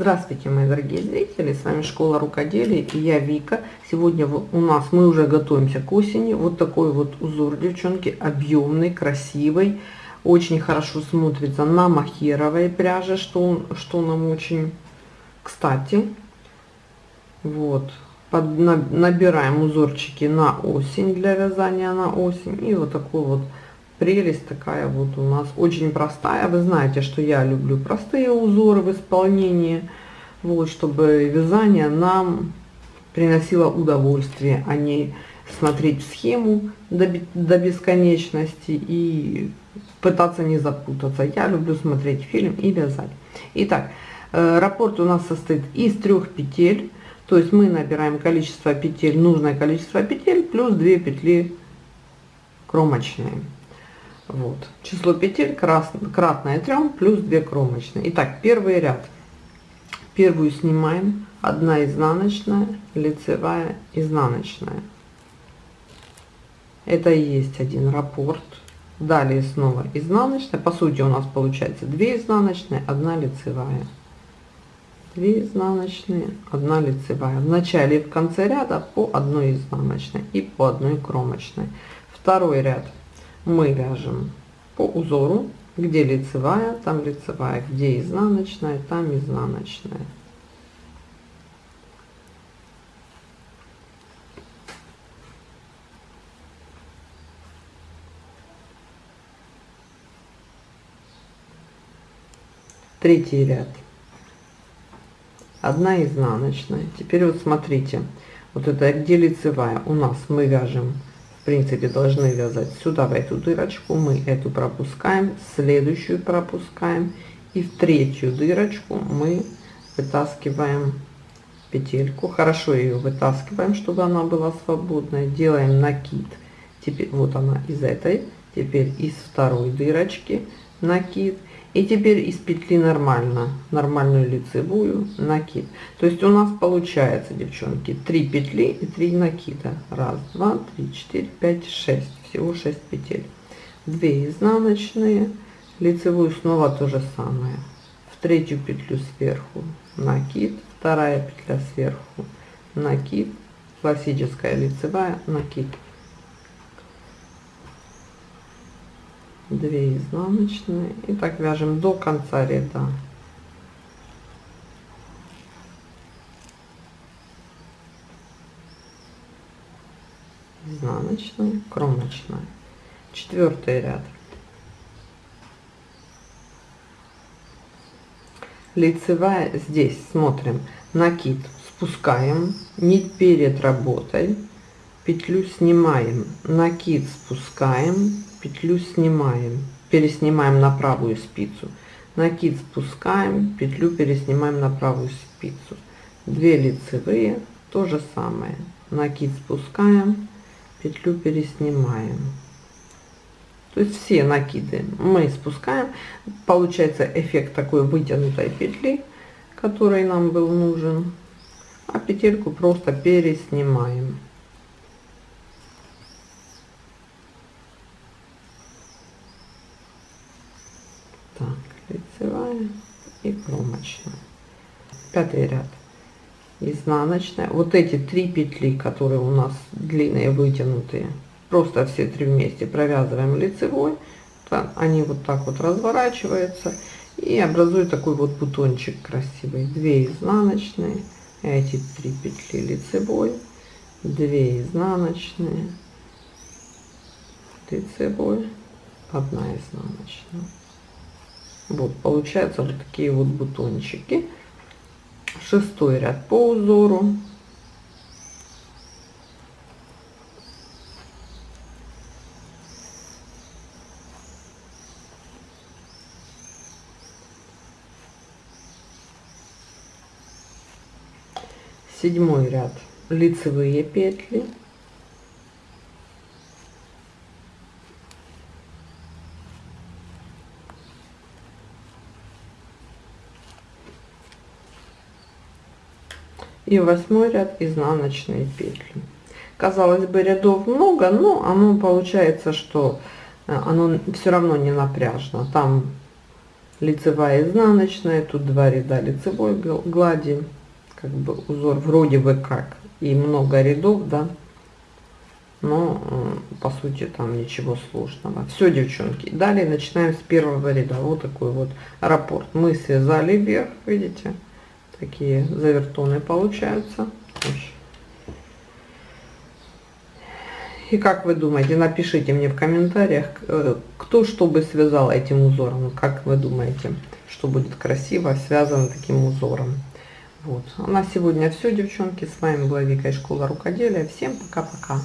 Здравствуйте, мои дорогие зрители, с вами Школа Рукоделия и я Вика. Сегодня у нас мы уже готовимся к осени. Вот такой вот узор, девчонки, объемный, красивый, очень хорошо смотрится на махеровой пряже, что, что нам очень кстати. Вот, Под, набираем узорчики на осень для вязания на осень и вот такой вот прелесть такая вот у нас очень простая. Вы знаете что я люблю простые узоры в исполнении вот чтобы вязание нам приносило удовольствие а не смотреть схему до, до бесконечности и пытаться не запутаться. Я люблю смотреть фильм и вязать. Итак э, раппорт у нас состоит из трех петель. То есть мы набираем количество петель нужное количество петель плюс 2 петли кромочные вот. Число петель кратное 3 плюс 2 кромочные. Итак, первый ряд. Первую снимаем. Одна изнаночная, лицевая, изнаночная. Это и есть один раппорт. Далее снова изнаночная. По сути у нас получается 2 изнаночные, 1 лицевая. 2 изнаночные, 1 лицевая. В начале и в конце ряда по одной изнаночной и по одной кромочной. Второй ряд мы вяжем по узору, где лицевая, там лицевая, где изнаночная, там изнаночная. Третий ряд. Одна изнаночная. Теперь вот смотрите, вот это где лицевая у нас мы вяжем принципе должны вязать сюда в эту дырочку. Мы эту пропускаем следующую пропускаем. И в третью дырочку мы вытаскиваем петельку. Хорошо ее вытаскиваем чтобы она была свободная. Делаем накид. Теперь вот она из этой. Теперь из второй дырочки накид и теперь из петли нормально нормальную лицевую накид. То есть у нас получается девчонки 3 петли и 3 накида. Раз два три четыре пять шесть. Всего 6 петель. 2 изнаночные лицевую снова то же самое. В третью петлю сверху накид вторая петля сверху накид классическая лицевая накид 2 изнаночные. И так вяжем до конца ряда. Изнаночная кромочная. Четвертый ряд. Лицевая здесь смотрим. Накид спускаем. Нить перед работой. Петлю снимаем. Накид спускаем петлю снимаем переснимаем на правую спицу. Накид спускаем петлю переснимаем на правую спицу. 2 лицевые то же самое. Накид спускаем петлю переснимаем. То есть все накиды мы спускаем. Получается эффект такой вытянутой петли который нам был нужен. А петельку просто переснимаем так лицевая и кромочная пятый ряд. Изнаночная вот эти три петли которые у нас длинные вытянутые просто все три вместе провязываем лицевой. Они вот так вот разворачиваются и образуют такой вот бутончик красивый 2 изнаночные эти три петли лицевой 2 изнаночные лицевой 1 изнаночная вот получаются вот такие вот бутончики. Шестой ряд по узору. Седьмой ряд лицевые петли и восьмой ряд изнаночные петли. Казалось бы рядов много но оно получается что э, оно все равно не напряжно. Там лицевая изнаночная тут два ряда лицевой глади как бы узор вроде бы как и много рядов да. Но по сути там ничего сложного. Все девчонки далее начинаем с первого ряда. Вот такой вот раппорт. Мы связали вверх видите такие завертоны получаются и как вы думаете напишите мне в комментариях э, кто что бы связал этим узором как вы думаете что будет красиво связано таким узором вот. А на сегодня все, девчонки. С вами была Вика из школы рукоделия. Всем пока-пока.